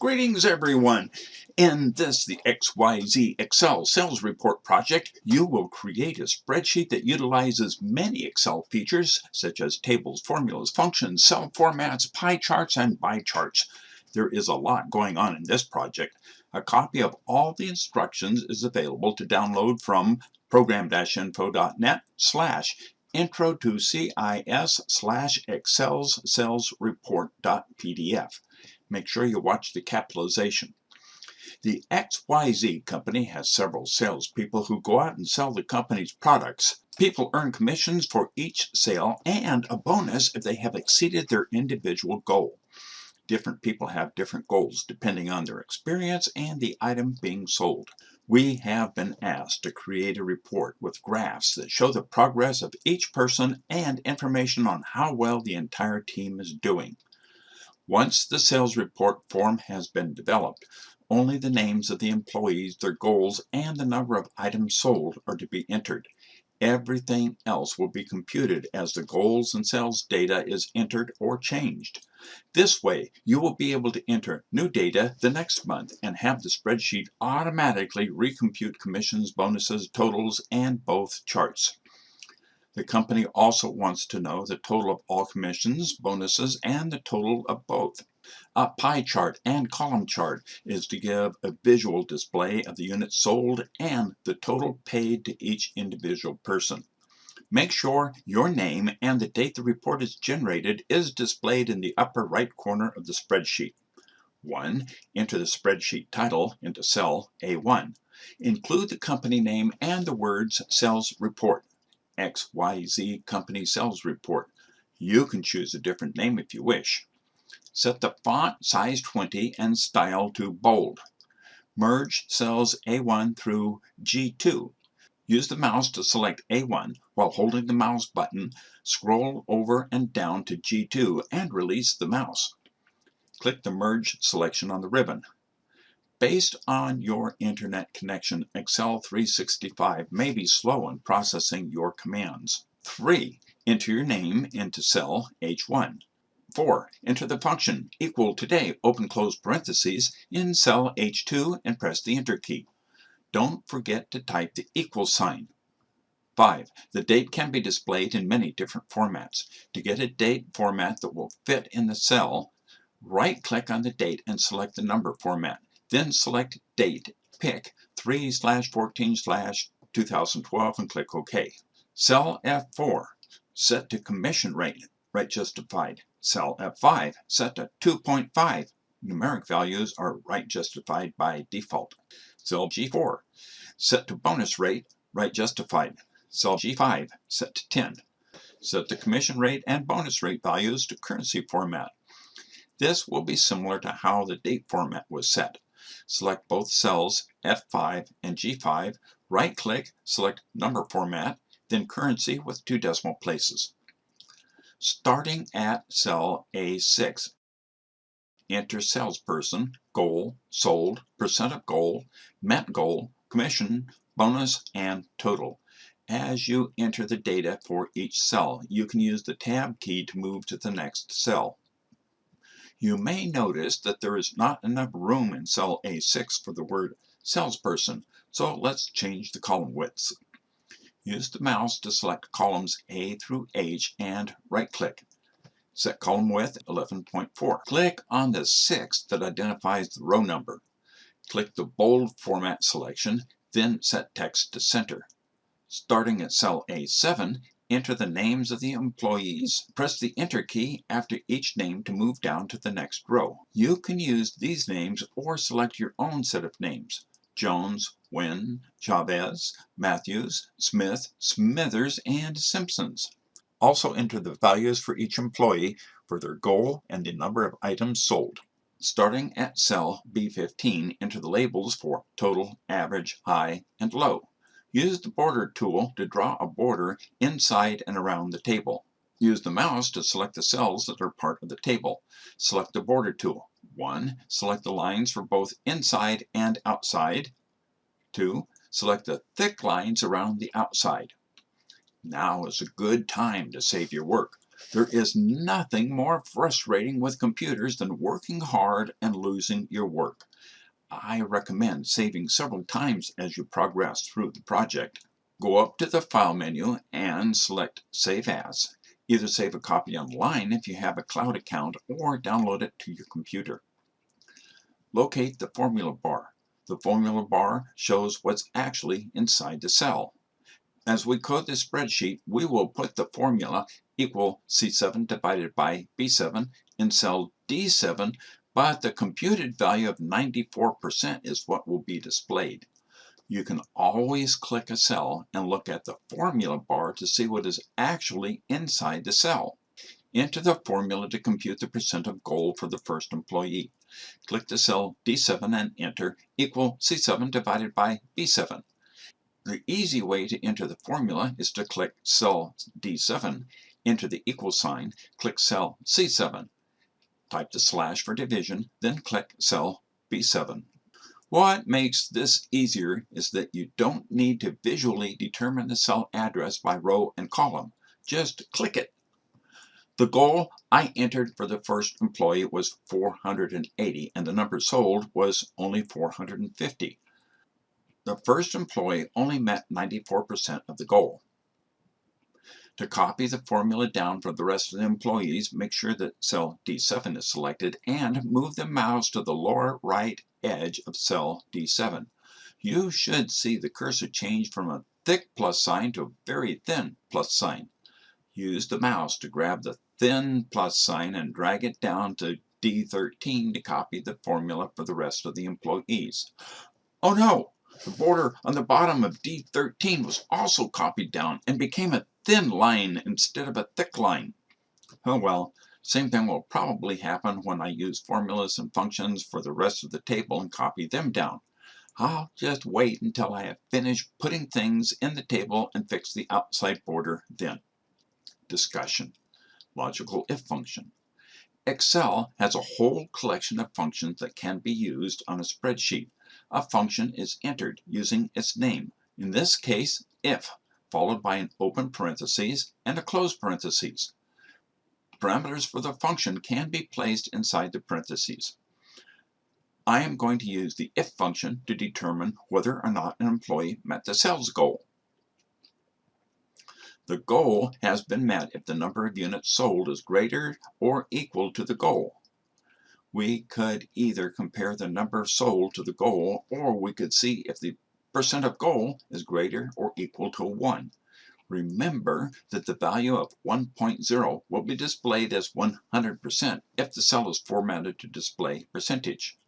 Greetings everyone! In this, the XYZ Excel Sales Report project, you will create a spreadsheet that utilizes many Excel features such as tables, formulas, functions, cell formats, pie charts, and bar charts. There is a lot going on in this project. A copy of all the instructions is available to download from program-info.net slash intro to CIS slash Excel's sales report.pdf. Make sure you watch the capitalization. The XYZ company has several salespeople who go out and sell the company's products. People earn commissions for each sale and a bonus if they have exceeded their individual goal. Different people have different goals depending on their experience and the item being sold. We have been asked to create a report with graphs that show the progress of each person and information on how well the entire team is doing. Once the sales report form has been developed, only the names of the employees, their goals, and the number of items sold are to be entered. Everything else will be computed as the goals and sales data is entered or changed. This way, you will be able to enter new data the next month and have the spreadsheet automatically recompute commissions, bonuses, totals, and both charts. The company also wants to know the total of all commissions, bonuses, and the total of both. A pie chart and column chart is to give a visual display of the units sold and the total paid to each individual person. Make sure your name and the date the report is generated is displayed in the upper right corner of the spreadsheet. 1. Enter the spreadsheet title into cell A1. Include the company name and the words Sales Report. XYZ Company Sales Report. You can choose a different name if you wish. Set the font size 20 and style to bold. Merge cells A1 through G2. Use the mouse to select A1 while holding the mouse button. Scroll over and down to G2 and release the mouse. Click the Merge selection on the ribbon. Based on your internet connection, Excel 365 may be slow in processing your commands. 3. Enter your name into cell H1. 4. Enter the function equal today open close parentheses in cell H2 and press the Enter key. Don't forget to type the equal sign. 5. The date can be displayed in many different formats. To get a date format that will fit in the cell, right-click on the date and select the number format. Then select Date, pick 3 slash 14 slash 2012 and click OK. Cell F4 set to commission rate, right justified. Cell F5 set to 2.5. Numeric values are right justified by default. Cell G4 set to bonus rate, right justified. Cell G5 set to 10. Set the commission rate and bonus rate values to currency format. This will be similar to how the date format was set. Select both cells F5 and G5, right-click, select Number Format, then Currency with two decimal places. Starting at cell A6, enter salesperson, goal, sold, percent of goal, met goal, commission, bonus, and total. As you enter the data for each cell, you can use the Tab key to move to the next cell. You may notice that there is not enough room in cell A6 for the word salesperson, so let's change the column widths. Use the mouse to select columns A through H and right-click. Set column width 11.4. Click on the 6 that identifies the row number. Click the bold format selection, then set text to center. Starting at cell A7, Enter the names of the employees. Press the Enter key after each name to move down to the next row. You can use these names or select your own set of names. Jones, Wynn, Chavez, Matthews, Smith, Smithers, and Simpsons. Also enter the values for each employee for their goal and the number of items sold. Starting at cell B15, enter the labels for total, average, high, and low. Use the border tool to draw a border inside and around the table. Use the mouse to select the cells that are part of the table. Select the border tool. 1. Select the lines for both inside and outside. 2. Select the thick lines around the outside. Now is a good time to save your work. There is nothing more frustrating with computers than working hard and losing your work. I recommend saving several times as you progress through the project. Go up to the File menu and select Save As. Either save a copy online if you have a cloud account or download it to your computer. Locate the formula bar. The formula bar shows what's actually inside the cell. As we code this spreadsheet, we will put the formula equal C7 divided by B7 in cell D7 but the computed value of 94% is what will be displayed. You can always click a cell and look at the formula bar to see what is actually inside the cell. Enter the formula to compute the percent of goal for the first employee. Click the cell D7 and enter equal C7 divided by B7. The easy way to enter the formula is to click cell D7, enter the equal sign, click cell C7. Type the slash for division, then click cell B7. What makes this easier is that you don't need to visually determine the cell address by row and column. Just click it. The goal I entered for the first employee was 480 and the number sold was only 450. The first employee only met 94% of the goal. To copy the formula down for the rest of the employees, make sure that cell D7 is selected and move the mouse to the lower right edge of cell D7. You should see the cursor change from a thick plus sign to a very thin plus sign. Use the mouse to grab the thin plus sign and drag it down to D13 to copy the formula for the rest of the employees. Oh no! The border on the bottom of D13 was also copied down and became a thin line instead of a thick line. Oh well, same thing will probably happen when I use formulas and functions for the rest of the table and copy them down. I'll just wait until I have finished putting things in the table and fix the outside border then. Discussion. Logical if function. Excel has a whole collection of functions that can be used on a spreadsheet. A function is entered using its name, in this case if followed by an open parenthesis and a closed parenthesis. Parameters for the function can be placed inside the parentheses. I am going to use the if function to determine whether or not an employee met the sales goal. The goal has been met if the number of units sold is greater or equal to the goal. We could either compare the number sold to the goal or we could see if the percent of goal is greater or equal to 1. Remember that the value of 1.0 will be displayed as 100% if the cell is formatted to display percentage.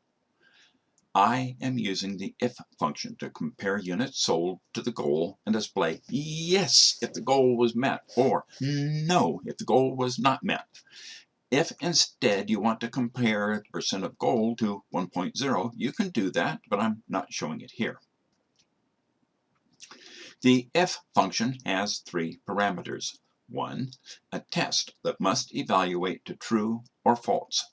I am using the if function to compare units sold to the goal and display yes if the goal was met or no if the goal was not met. If instead you want to compare the percent of gold to 1.0, you can do that, but I'm not showing it here. The if function has three parameters. 1. A test that must evaluate to true or false.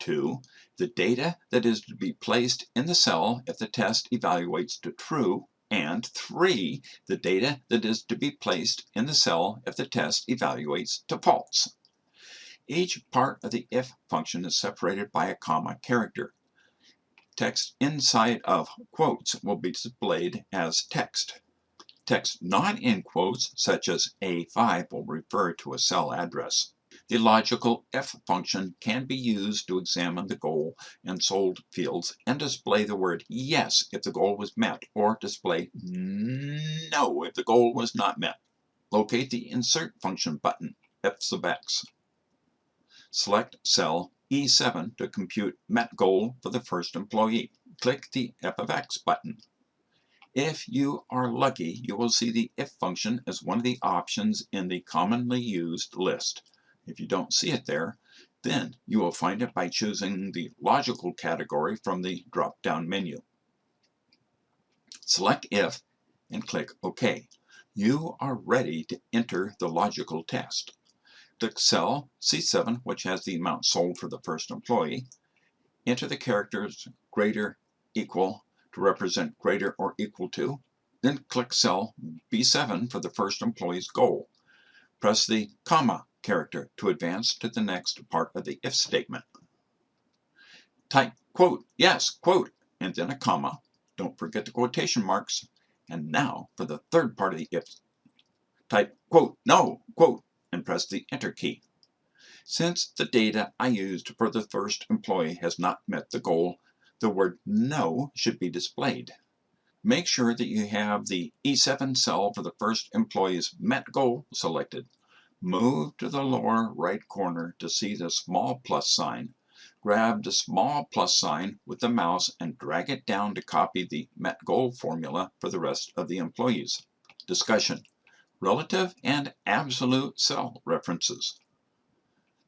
2. The data that is to be placed in the cell if the test evaluates to true. And 3. The data that is to be placed in the cell if the test evaluates to false. Each part of the if function is separated by a comma character. Text inside of quotes will be displayed as text. Text not in quotes, such as A5, will refer to a cell address. The logical if function can be used to examine the goal and sold fields and display the word yes if the goal was met or display no if the goal was not met. Locate the insert function button, F sub x. Select cell E7 to compute met goal for the first employee. Click the F of x button. If you are lucky, you will see the if function as one of the options in the commonly used list. If you don't see it there, then you will find it by choosing the logical category from the drop-down menu. Select if and click OK. You are ready to enter the logical test. Click cell C7, which has the amount sold for the first employee. Enter the characters greater, equal, to represent greater or equal to, then click cell B7 for the first employee's goal. Press the comma character to advance to the next part of the if statement. Type quote, yes, quote, and then a comma. Don't forget the quotation marks. And now for the third part of the if. Type quote, no, quote, and press the enter key. Since the data I used for the first employee has not met the goal, the word no should be displayed. Make sure that you have the E7 cell for the first employee's met goal selected. Move to the lower right corner to see the small plus sign. Grab the small plus sign with the mouse and drag it down to copy the met goal formula for the rest of the employees. Discussion. Relative and absolute cell references.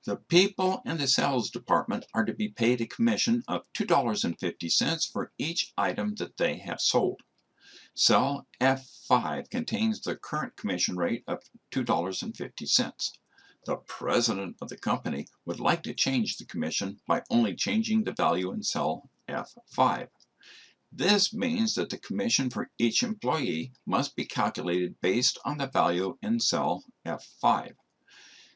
The people in the sales department are to be paid a commission of $2.50 for each item that they have sold. Cell F5 contains the current commission rate of $2.50. The president of the company would like to change the commission by only changing the value in cell F5. This means that the commission for each employee must be calculated based on the value in cell F5.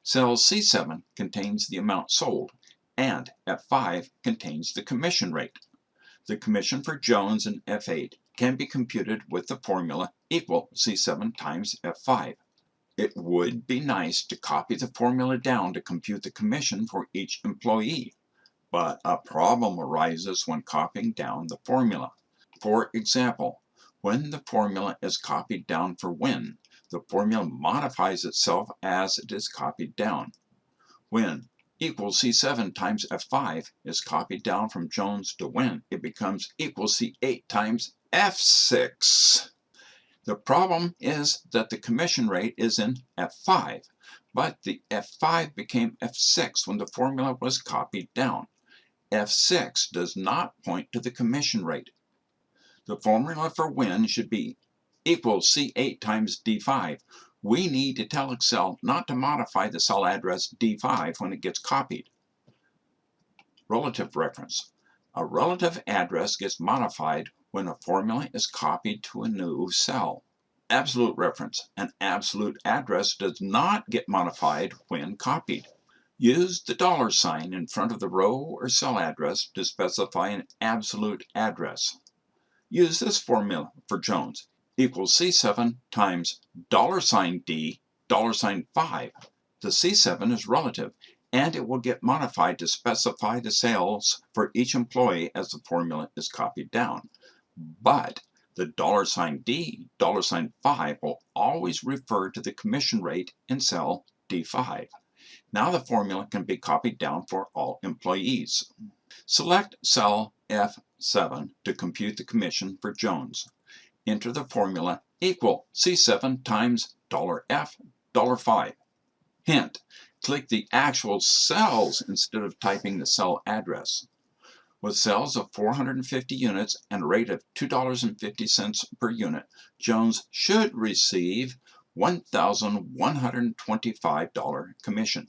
Cell C7 contains the amount sold, and F5 contains the commission rate. The commission for Jones in F8 can be computed with the formula equal C7 times F5. It would be nice to copy the formula down to compute the commission for each employee, but a problem arises when copying down the formula. For example, when the formula is copied down for Wynn, the formula modifies itself as it is copied down. When equals C7 times F5 is copied down from Jones to Wynn, it becomes equals C8 times F6. The problem is that the commission rate is in F5, but the F5 became F6 when the formula was copied down. F6 does not point to the commission rate. The formula for Wynn should be equals C8 times D5. We need to tell Excel not to modify the cell address D5 when it gets copied. Relative reference. A relative address gets modified when a formula is copied to a new cell. Absolute reference. An absolute address does not get modified when copied. Use the dollar sign in front of the row or cell address to specify an absolute address. Use this formula for Jones equals C7 times dollar sign $D dollar sign 5. The C7 is relative and it will get modified to specify the sales for each employee as the formula is copied down. But the dollar sign $D dollar sign 5 will always refer to the commission rate in cell D5. Now the formula can be copied down for all employees. Select cell F7 to compute the commission for Jones enter the formula equal C7 times $F, $5. Hint, click the actual cells instead of typing the cell address. With cells of 450 units and a rate of $2.50 per unit, Jones should receive $1,125 commission.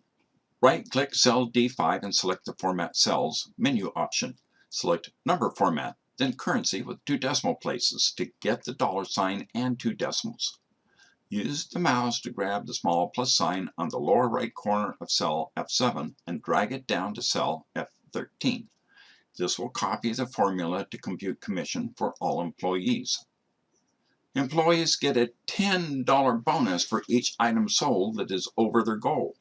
Right-click cell D5 and select the Format Cells menu option. Select Number Format then currency with two decimal places to get the dollar sign and two decimals. Use the mouse to grab the small plus sign on the lower right corner of cell F7 and drag it down to cell F13. This will copy the formula to compute commission for all employees. Employees get a $10 bonus for each item sold that is over their goal.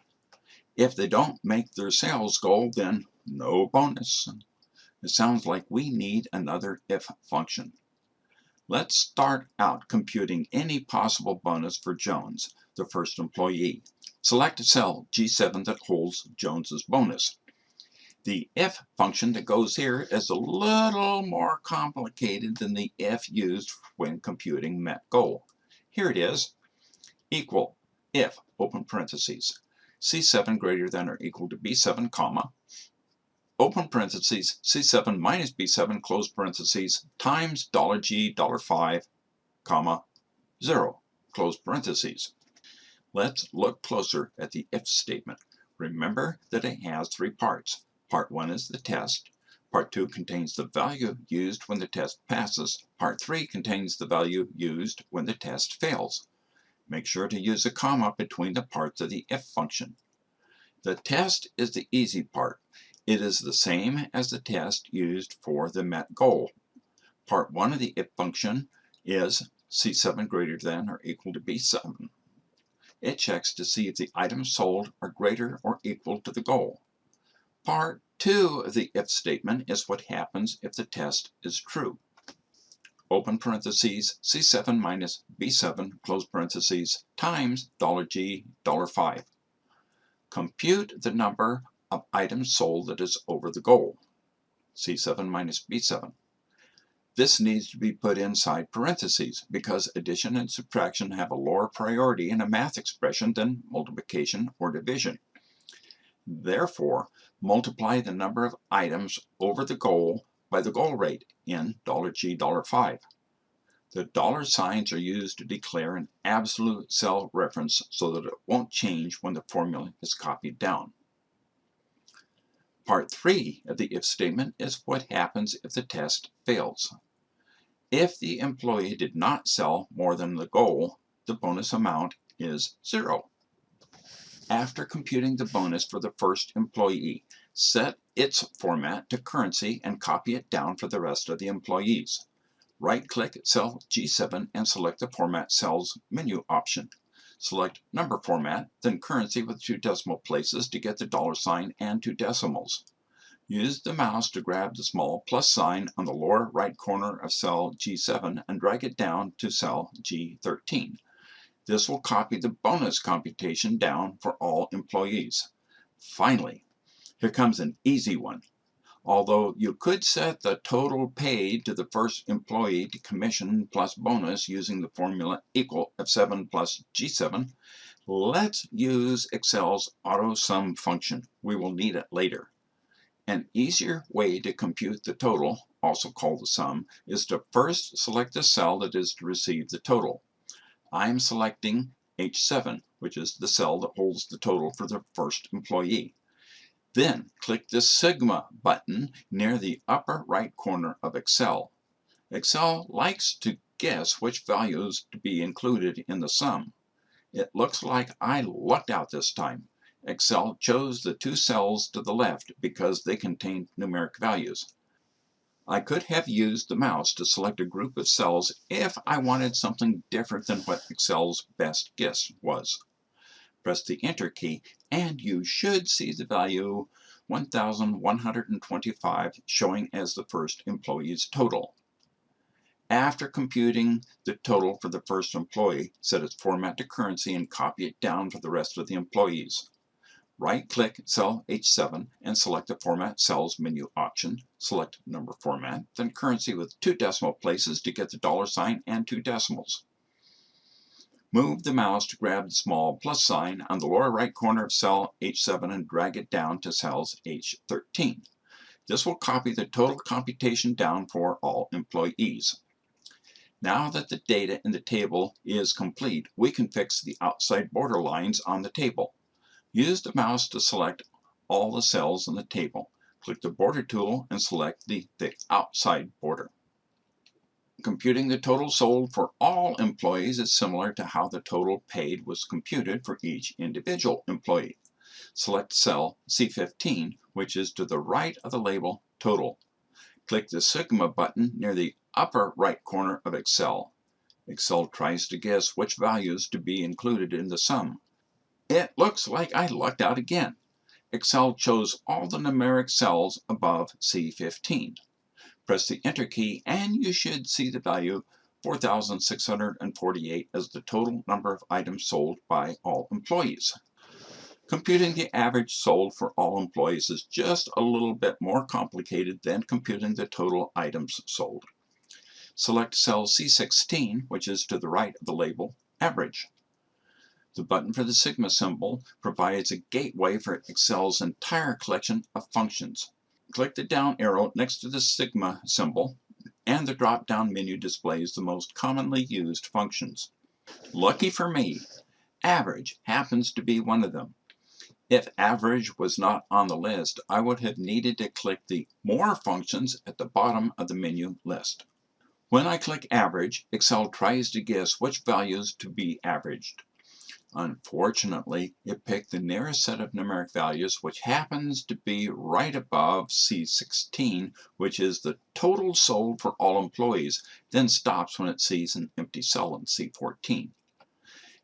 If they don't make their sales goal, then no bonus. It sounds like we need another if function. Let's start out computing any possible bonus for Jones, the first employee. Select a cell G7 that holds Jones's bonus. The if function that goes here is a little more complicated than the if used when computing met goal. Here it is, equal if, open parentheses, C7 greater than or equal to B7, comma, open parentheses, C7 minus B7, close parentheses, times dollar $G, dollar $5, comma, 0, close parentheses. Let's look closer at the if statement. Remember that it has three parts. Part 1 is the test. Part 2 contains the value used when the test passes. Part 3 contains the value used when the test fails. Make sure to use a comma between the parts of the if function. The test is the easy part. It is the same as the test used for the met goal. Part 1 of the if function is C7 greater than or equal to B7. It checks to see if the items sold are greater or equal to the goal. Part 2 of the if statement is what happens if the test is true. Open parentheses C7 minus B7 close parentheses times $G $5. Compute the number of items sold that is over the goal. C7 minus B7. This needs to be put inside parentheses because addition and subtraction have a lower priority in a math expression than multiplication or division. Therefore, multiply the number of items over the goal by the goal rate in $G $5. The dollar signs are used to declare an absolute cell reference so that it won't change when the formula is copied down. Part 3 of the if statement is what happens if the test fails. If the employee did not sell more than the goal, the bonus amount is zero. After computing the bonus for the first employee, set its format to currency and copy it down for the rest of the employees. Right-click cell G7 and select the Format Cells menu option. Select Number Format, then Currency with two decimal places to get the dollar sign and two decimals. Use the mouse to grab the small plus sign on the lower right corner of cell G7 and drag it down to cell G13. This will copy the bonus computation down for all employees. Finally, here comes an easy one. Although you could set the total paid to the first employee to commission plus bonus using the formula equal F7 plus G7, let's use Excel's auto sum function. We will need it later. An easier way to compute the total, also called the sum, is to first select the cell that is to receive the total. I'm selecting H7, which is the cell that holds the total for the first employee. Then click the Sigma button near the upper right corner of Excel. Excel likes to guess which values to be included in the sum. It looks like I lucked out this time. Excel chose the two cells to the left because they contained numeric values. I could have used the mouse to select a group of cells if I wanted something different than what Excel's best guess was. Press the Enter key and you should see the value 1125 showing as the first employee's total. After computing the total for the first employee, set its format to currency and copy it down for the rest of the employees. Right-click cell H7 and select the Format Cells menu option. Select Number Format, then Currency with two decimal places to get the dollar sign and two decimals. Move the mouse to grab the small plus sign on the lower right corner of cell H7 and drag it down to cells H13. This will copy the total computation down for all employees. Now that the data in the table is complete, we can fix the outside border lines on the table. Use the mouse to select all the cells in the table. Click the border tool and select the thick outside border. Computing the total sold for all employees is similar to how the total paid was computed for each individual employee. Select cell C15, which is to the right of the label Total. Click the Sigma button near the upper right corner of Excel. Excel tries to guess which values to be included in the sum. It looks like I lucked out again. Excel chose all the numeric cells above C15. Press the Enter key and you should see the value 4,648 as the total number of items sold by all employees. Computing the average sold for all employees is just a little bit more complicated than computing the total items sold. Select cell C16, which is to the right of the label Average. The button for the sigma symbol provides a gateway for Excel's entire collection of functions. Click the down arrow next to the sigma symbol and the drop-down menu displays the most commonly used functions. Lucky for me, average happens to be one of them. If average was not on the list, I would have needed to click the More functions at the bottom of the menu list. When I click Average, Excel tries to guess which values to be averaged. Unfortunately, it picked the nearest set of numeric values, which happens to be right above C16, which is the total sold for all employees, then stops when it sees an empty cell in C14.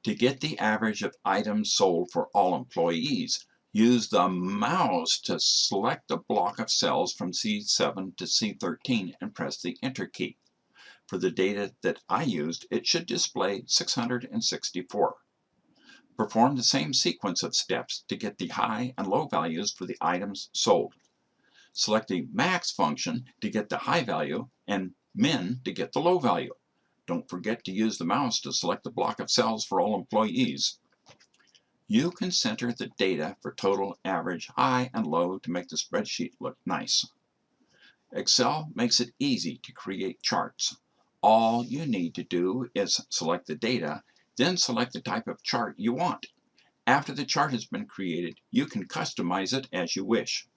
To get the average of items sold for all employees, use the mouse to select a block of cells from C7 to C13 and press the Enter key. For the data that I used, it should display 664. Perform the same sequence of steps to get the high and low values for the items sold. Select the max function to get the high value and min to get the low value. Don't forget to use the mouse to select the block of cells for all employees. You can center the data for total, average, high, and low to make the spreadsheet look nice. Excel makes it easy to create charts. All you need to do is select the data then select the type of chart you want. After the chart has been created, you can customize it as you wish.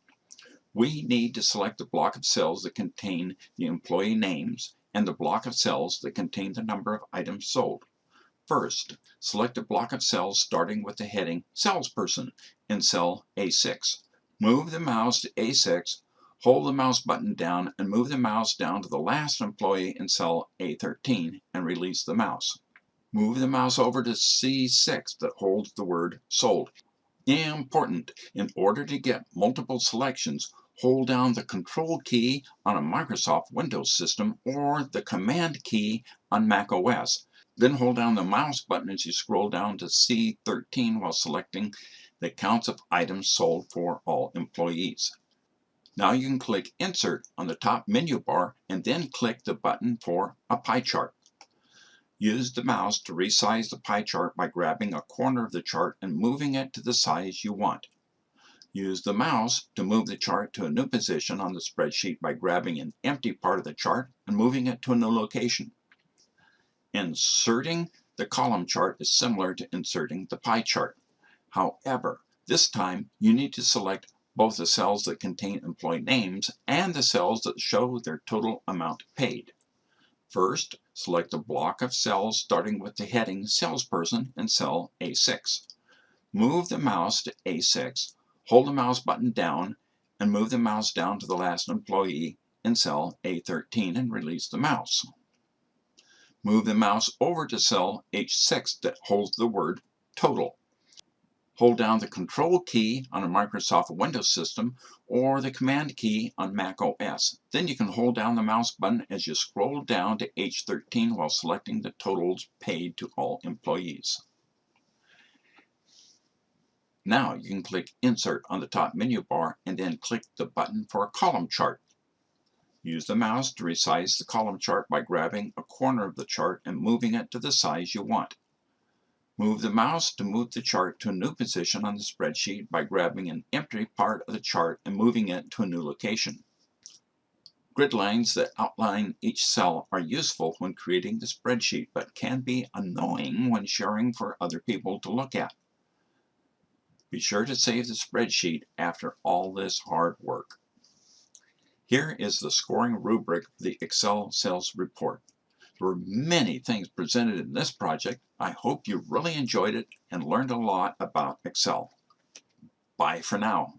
We need to select the block of cells that contain the employee names and the block of cells that contain the number of items sold. First, select a block of cells starting with the heading Salesperson in cell A6. Move the mouse to A6, hold the mouse button down and move the mouse down to the last employee in cell A13 and release the mouse. Move the mouse over to C6 that holds the word sold. Important, in order to get multiple selections, hold down the control key on a Microsoft Windows system or the command key on Mac OS. Then hold down the mouse button as you scroll down to C13 while selecting the counts of items sold for all employees. Now you can click Insert on the top menu bar and then click the button for a pie chart. Use the mouse to resize the pie chart by grabbing a corner of the chart and moving it to the size you want. Use the mouse to move the chart to a new position on the spreadsheet by grabbing an empty part of the chart and moving it to a new location. Inserting the column chart is similar to inserting the pie chart. However, this time you need to select both the cells that contain employee names and the cells that show their total amount paid. First, select a block of cells starting with the heading Salesperson in cell A6. Move the mouse to A6, hold the mouse button down, and move the mouse down to the last employee in cell A13 and release the mouse. Move the mouse over to cell H6 that holds the word Total. Hold down the Control key on a Microsoft Windows system or the Command key on Mac OS. Then you can hold down the mouse button as you scroll down to H13 while selecting the totals paid to all employees. Now you can click Insert on the top menu bar and then click the button for a column chart. Use the mouse to resize the column chart by grabbing a corner of the chart and moving it to the size you want. Move the mouse to move the chart to a new position on the spreadsheet by grabbing an empty part of the chart and moving it to a new location. Grid lines that outline each cell are useful when creating the spreadsheet, but can be annoying when sharing for other people to look at. Be sure to save the spreadsheet after all this hard work. Here is the scoring rubric of the Excel sales report. There were many things presented in this project. I hope you really enjoyed it and learned a lot about Excel. Bye for now.